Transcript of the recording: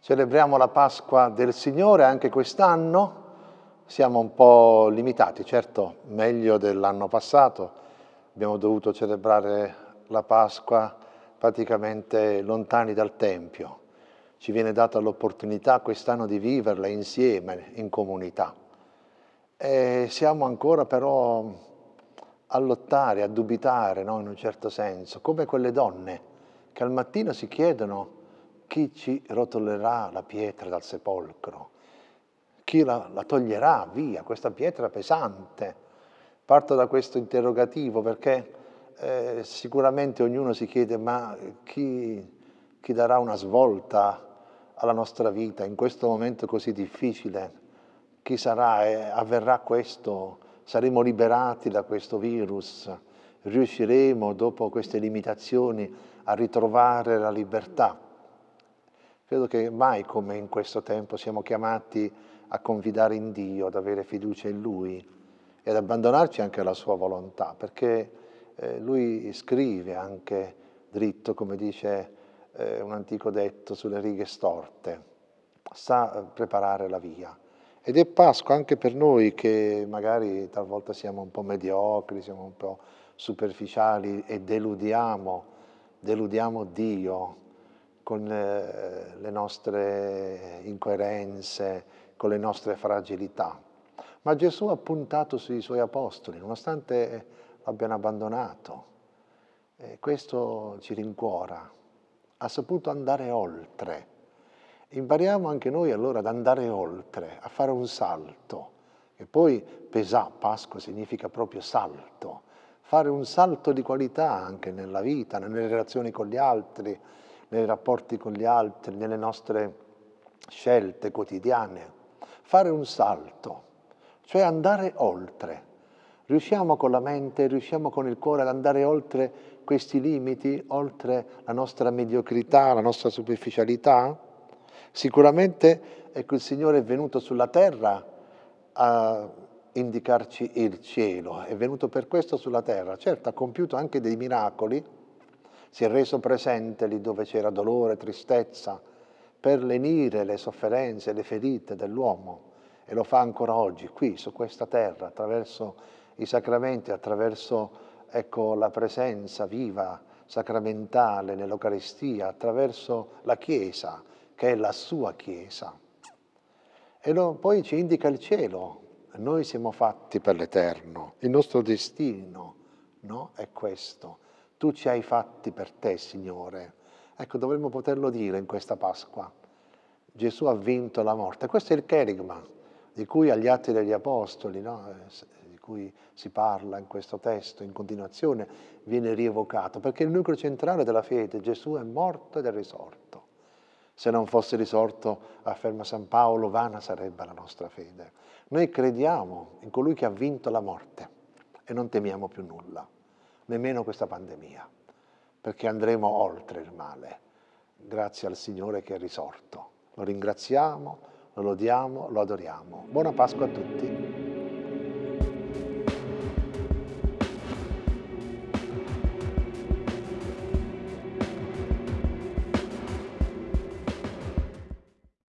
Celebriamo la Pasqua del Signore anche quest'anno, siamo un po' limitati, certo meglio dell'anno passato, abbiamo dovuto celebrare la Pasqua praticamente lontani dal Tempio. Ci viene data l'opportunità quest'anno di viverla insieme, in comunità. E siamo ancora però a lottare, a dubitare, no? in un certo senso, come quelle donne che al mattino si chiedono chi ci rotolerà la pietra dal sepolcro? Chi la, la toglierà via, questa pietra pesante? Parto da questo interrogativo perché eh, sicuramente ognuno si chiede ma chi, chi darà una svolta alla nostra vita in questo momento così difficile? Chi sarà e avverrà questo? Saremo liberati da questo virus? Riusciremo dopo queste limitazioni a ritrovare la libertà? Credo che mai come in questo tempo siamo chiamati a confidare in Dio, ad avere fiducia in Lui e ad abbandonarci anche alla Sua volontà, perché eh, Lui scrive anche dritto, come dice eh, un antico detto, sulle righe storte, sa preparare la via. Ed è Pasqua anche per noi che magari talvolta siamo un po' mediocri, siamo un po' superficiali e deludiamo, deludiamo Dio, con eh, le nostre incoerenze, con le nostre fragilità. Ma Gesù ha puntato sui suoi apostoli, nonostante l'abbiano abbandonato. E questo ci rincuora. Ha saputo andare oltre. Impariamo anche noi allora ad andare oltre, a fare un salto. E poi pesà, Pasqua significa proprio salto. Fare un salto di qualità anche nella vita, nelle relazioni con gli altri, nei rapporti con gli altri, nelle nostre scelte quotidiane. Fare un salto, cioè andare oltre. Riusciamo con la mente, riusciamo con il cuore ad andare oltre questi limiti, oltre la nostra mediocrità, la nostra superficialità? Sicuramente ecco, il Signore è venuto sulla terra a indicarci il cielo, è venuto per questo sulla terra. Certo, ha compiuto anche dei miracoli, si è reso presente lì dove c'era dolore, tristezza, per lenire le sofferenze, le ferite dell'uomo e lo fa ancora oggi, qui su questa terra, attraverso i sacramenti, attraverso ecco, la presenza viva, sacramentale nell'Eucaristia, attraverso la Chiesa, che è la sua Chiesa. E lo, poi ci indica il cielo, noi siamo fatti per l'Eterno, il nostro destino no? è questo tu ci hai fatti per te, Signore. Ecco, dovremmo poterlo dire in questa Pasqua. Gesù ha vinto la morte. Questo è il cherigma di cui agli Atti degli Apostoli, no? Eh, di cui si parla in questo testo, in continuazione, viene rievocato, perché il nucleo centrale della fede, Gesù è morto ed è risorto. Se non fosse risorto, afferma San Paolo, vana sarebbe la nostra fede. Noi crediamo in colui che ha vinto la morte e non temiamo più nulla nemmeno questa pandemia, perché andremo oltre il male, grazie al Signore che è risorto. Lo ringraziamo, lo lodiamo, lo adoriamo. Buona Pasqua a tutti.